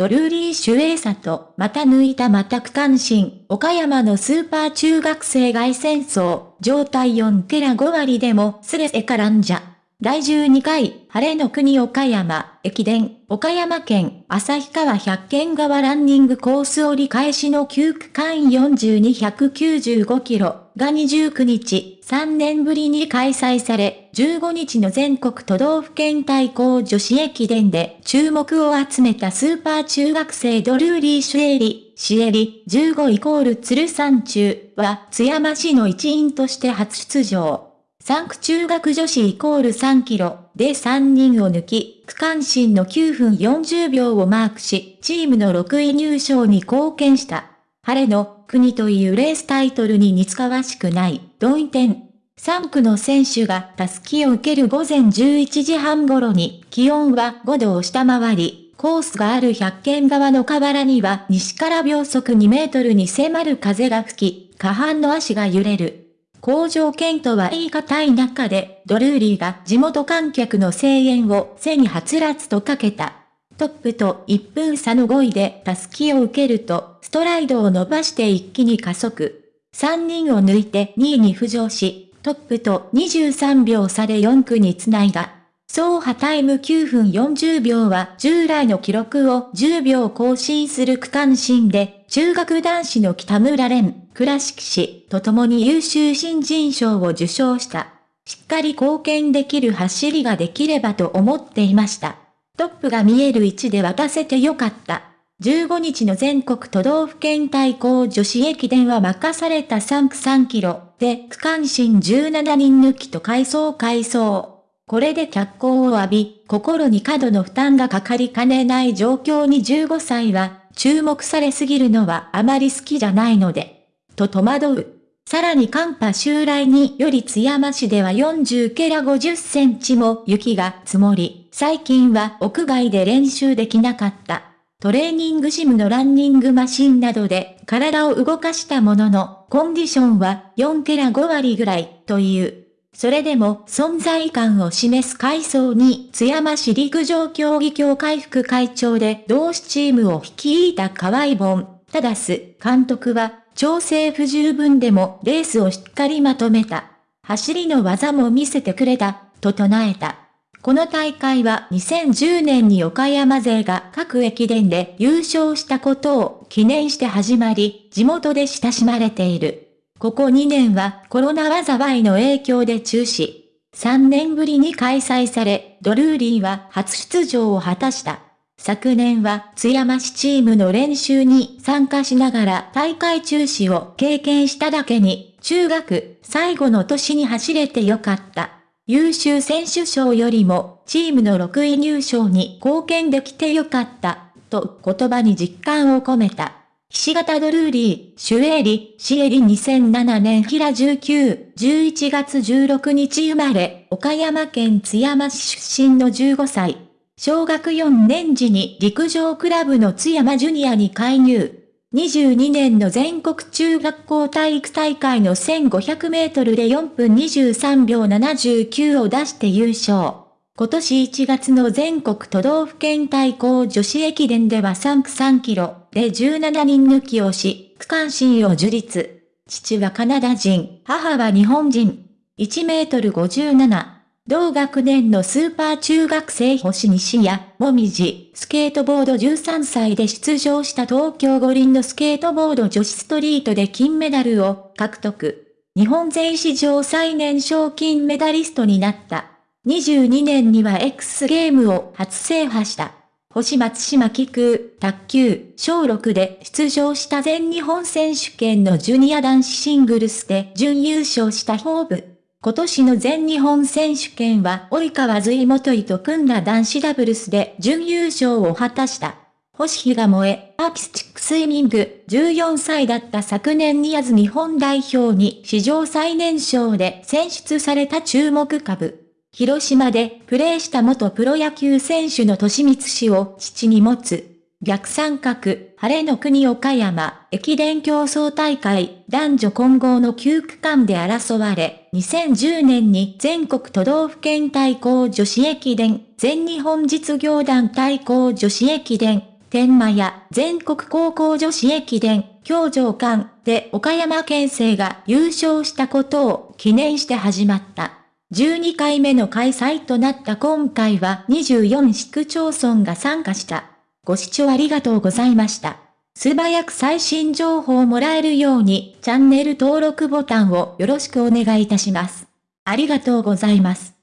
ドルーリー・シュエーサと、また抜いた全く関心、岡山のスーパー中学生外戦争、状態4ケラ5割でもスレセからんじゃ。第12回、晴れの国岡山、駅伝、岡山県、旭川百軒川ランニングコース折り返しの9区間42195キロが29日、3年ぶりに開催され、15日の全国都道府県対抗女子駅伝で注目を集めたスーパー中学生ドルーリー・シュエリ、シエリ、15イコール鶴山中は津山市の一員として初出場。3区中学女子イコール3キロで3人を抜き、区間新の9分40秒をマークし、チームの6位入賞に貢献した。晴れの国というレースタイトルに似つかわしくない、同意点。3区の選手がタスキを受ける午前11時半頃に気温は5度を下回り、コースがある百軒側の河原には西から秒速2メートルに迫る風が吹き、下半の足が揺れる。工場圏とは言い難い中で、ドルーリーが地元観客の声援を背にはつらつとかけた。トップと1分差の5位でタスキを受けると、ストライドを伸ばして一気に加速。3人を抜いて2位に浮上し、トップと23秒差で4区につないだ。走破タイム9分40秒は従来の記録を10秒更新する区間新で、中学男子の北村蓮、倉敷市と共に優秀新人賞を受賞した。しっかり貢献できる走りができればと思っていました。トップが見える位置で渡せてよかった。15日の全国都道府県対抗女子駅伝は任された3区3キロで区間新17人抜きと回走回走。これで脚光を浴び、心に過度の負担がかかりかねない状況に15歳は、注目されすぎるのはあまり好きじゃないので、と戸惑う。さらに寒波襲来により津山市では40ケラ50センチも雪が積もり、最近は屋外で練習できなかった。トレーニングジムのランニングマシンなどで体を動かしたものの、コンディションは4ケラ5割ぐらいという。それでも存在感を示す階層に津山市陸上競技協会副会長で同志チームを率いた河合本、ただす監督は調整不十分でもレースをしっかりまとめた。走りの技も見せてくれた、と唱えた。この大会は2010年に岡山勢が各駅伝で優勝したことを記念して始まり、地元で親しまれている。ここ2年はコロナ災いの影響で中止。3年ぶりに開催され、ドルーリーは初出場を果たした。昨年は津山市チームの練習に参加しながら大会中止を経験しただけに、中学最後の年に走れてよかった。優秀選手賞よりもチームの6位入賞に貢献できてよかった、と言葉に実感を込めた。菱形ドルーリー、シュエリ、シエリ2007年平19、11月16日生まれ、岡山県津山市出身の15歳。小学4年時に陸上クラブの津山ジュニアに介入。22年の全国中学校体育大会の1500メートルで4分23秒79を出して優勝。今年1月の全国都道府県対抗女子駅伝では3区3キロで17人抜きをし、区間新を樹立。父はカナダ人、母は日本人。1メートル57。同学年のスーパー中学生星西や、もみじ、スケートボード13歳で出場した東京五輪のスケートボード女子ストリートで金メダルを獲得。日本勢史上最年少金メダリストになった。22年には X ゲームを初制覇した。星松島菊、卓球、小6で出場した全日本選手権のジュニア男子シングルスで準優勝したホーブ。今年の全日本選手権は及川随元井と組んだ男子ダブルスで準優勝を果たした。星日が燃え、アーティスティックスイミング、14歳だった昨年にあず日本代表に史上最年少で選出された注目株。広島でプレーした元プロ野球選手の年光氏を父に持つ。逆三角、晴れの国岡山、駅伝競争大会、男女混合の9区間で争われ、2010年に全国都道府県対抗女子駅伝、全日本実業団対抗女子駅伝、天満屋全国高校女子駅伝、京城間で岡山県生が優勝したことを記念して始まった。12回目の開催となった今回は24市区町村が参加した。ご視聴ありがとうございました。素早く最新情報をもらえるようにチャンネル登録ボタンをよろしくお願いいたします。ありがとうございます。